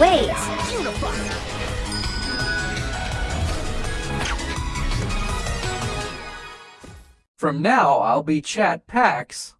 Wait! From now, I'll be Chat Pax.